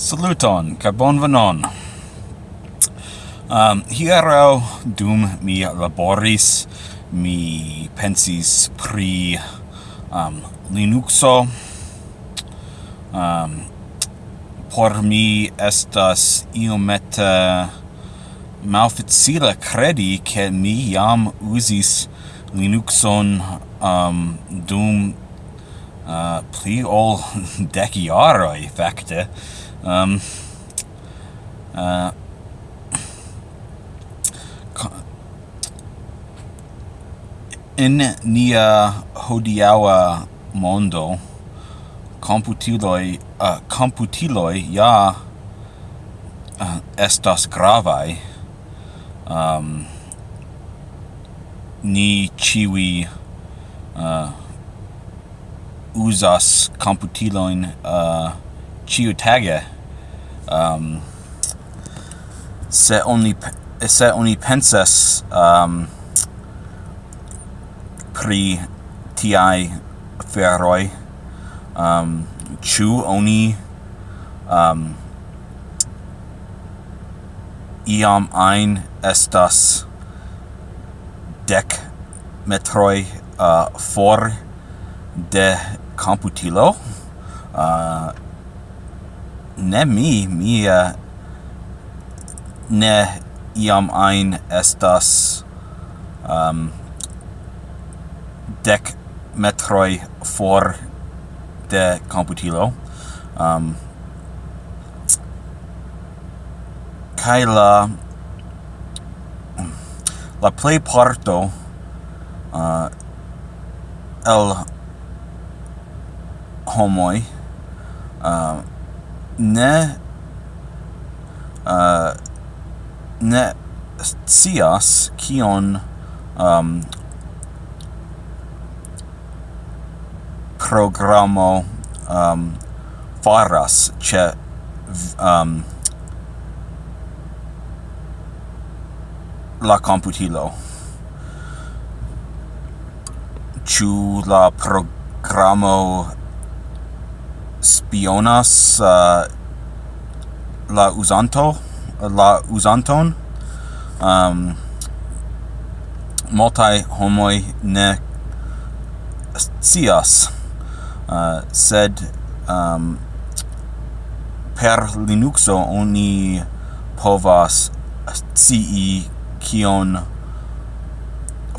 Saluton, ca bonvenon. Um, hiero dum mi laboris, mi pensis pri um, Linuxo. Um, por mi estas iomete malfacile credi che mi jam usis Linuxon um, dum uh, pli ol dec iaroi, facte um, uh, in nia hodiawa mondo computiloi uh, computiloi ja uh, estas gravai um, ni chiwi uh, usas computiloin uh, ciu tage um, se oni se oni pensas um, pri ti ferroi um, chu oni um, iam ein estas dec metroi uh, for de computilo uh, ne mi, mi uh, ne iam ein estas um, dec metroi for de computilo. Um, kai la la play parto uh, el homoi uh, ne. Uh, ne scias kion um, programo um, faras ce um, la computilo. Ĉu la programo spionas uh, la usanto la usanton um, multi homoi ne scias uh, sed um, per linuxo oni povas ci kion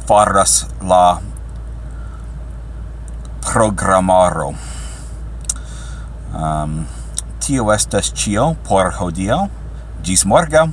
faras la programaro. Um, tio estas cio por hodio. Gis morgaŭ!